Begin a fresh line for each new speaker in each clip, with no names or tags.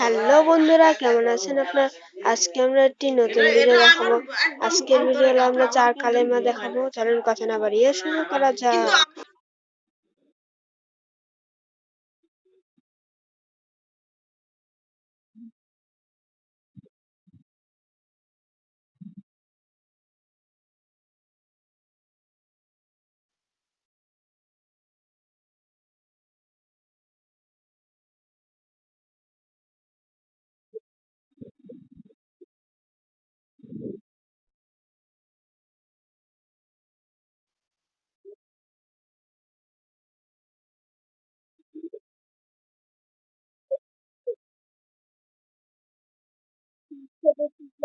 Hello বন্ধুরা, কেমন আছেন আপনার? আজকে আমরা একটি নতুন ভিডিও দেখাবো। আজকের ভিডিও আমরা চার কালেমা দেখাবো। চলুন কথা না বাড়িয়ে শুরু করা যাক।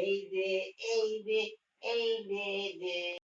এই যে